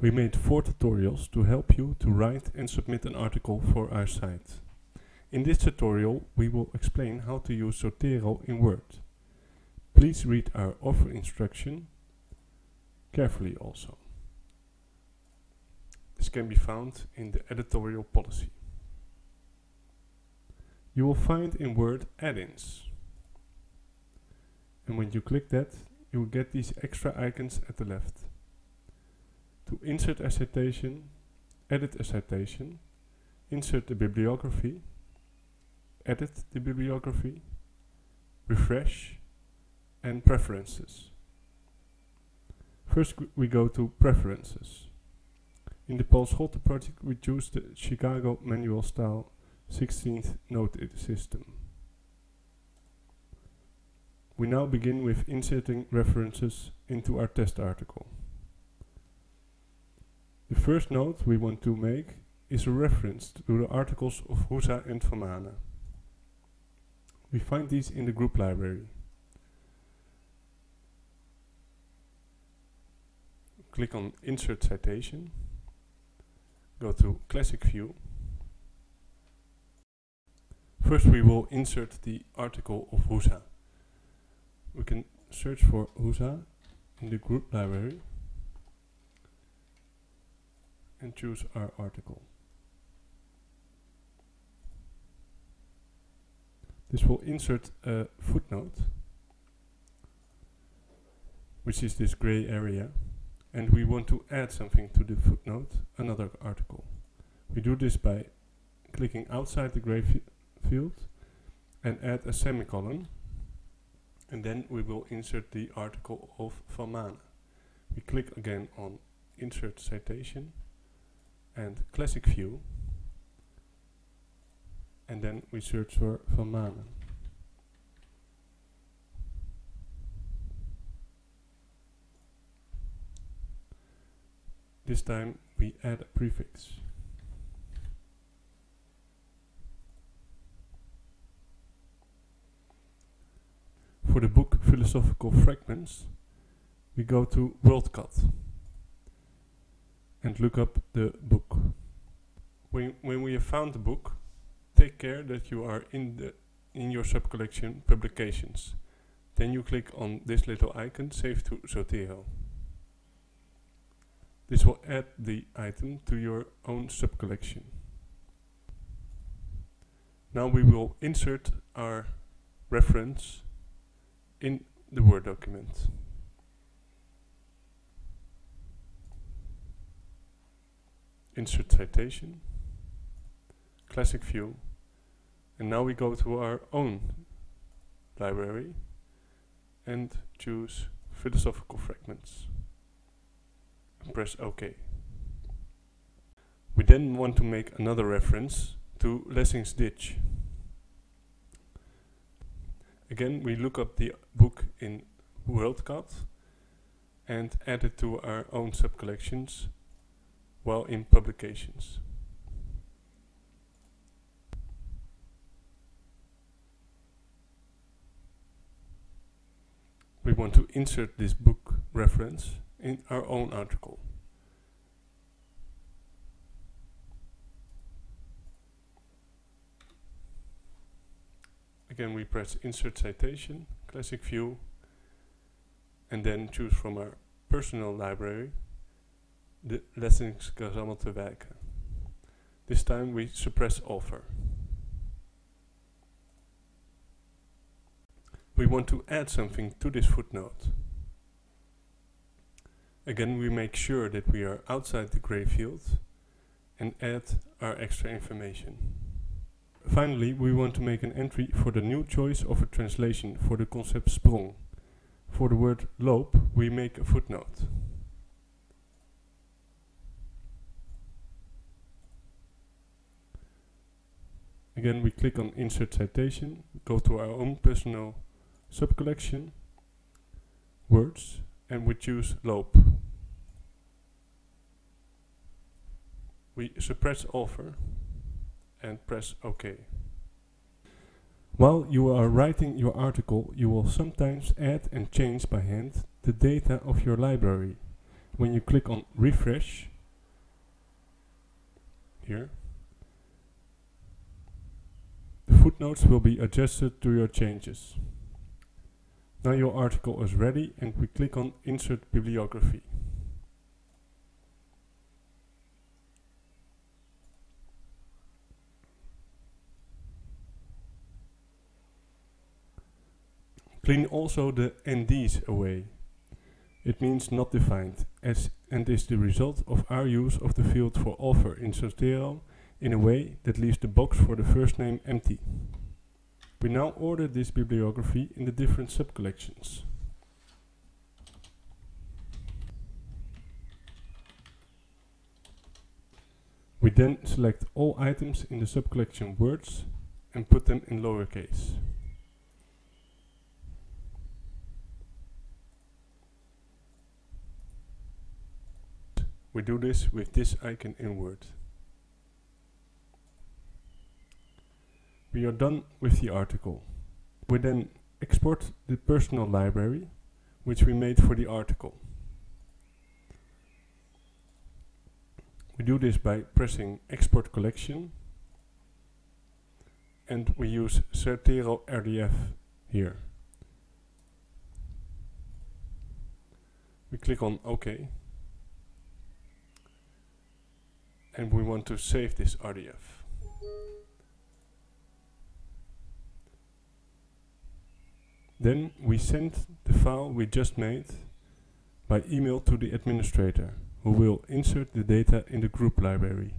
We made four tutorials to help you to write and submit an article for our site. In this tutorial we will explain how to use Zotero in Word. Please read our offer instruction carefully also. This can be found in the editorial policy. You will find in Word add-ins. And when you click that, you will get these extra icons at the left. To insert a citation, edit a citation, insert the bibliography, edit the bibliography, refresh, and preferences. First we go to preferences. In the Paul Scholte project we choose the Chicago manual style 16th note system. We now begin with inserting references into our test article. The first note we want to make is a reference to the articles of Husa and Van Manen. We find these in the group library. Click on Insert Citation, go to Classic View. First we will insert the article of Husa. We can search for Husa in the group library and choose our article. This will insert a footnote, which is this gray area, and we want to add something to the footnote, another article. We do this by clicking outside the gray field and add a semicolon, and then we will insert the article of Van Manen. We click again on Insert Citation and Classic View, and then we search for Van Manen. This time we add a prefix. For the book Philosophical Fragments, we go to WorldCat and look up the book. When, when we have found the book, take care that you are in the in your subcollection publications. Then you click on this little icon, Save to Zotero. This will add the item to your own subcollection. Now we will insert our reference in the Word document. Insert citation, classic view, and now we go to our own library and choose philosophical fragments. And press OK. We then want to make another reference to Lessing's Ditch. Again, we look up the book in WorldCat and add it to our own subcollections while in publications. we want to insert this book reference in our own article. Again we press insert citation, classic view and then choose from our personal library the Lessingsgerammel te wijken. This time we suppress author. we want to add something to this footnote. Again we make sure that we are outside the gray field and add our extra information. Finally we want to make an entry for the new choice of a translation for the concept sprong. For the word loop we make a footnote. Again we click on insert citation, go to our own personal subcollection, words, and we choose loop. We suppress author and press OK. While you are writing your article, you will sometimes add and change by hand the data of your library. when you click on refresh here the footnotes will be adjusted to your changes. Now your article is ready and we click on insert bibliography. Clean also the NDs away. It means not defined as and is the result of our use of the field for author in Zotero in a way that leaves the box for the first name empty. We now order this bibliography in the different subcollections. We then select all items in the subcollection words and put them in lowercase. We do this with this icon in Word. We are done with the article. We then export the personal library, which we made for the article. We do this by pressing Export Collection and we use Zotero RDF here. We click on OK and we want to save this RDF. Then we send the file we just made by email to the administrator who will insert the data in the group library.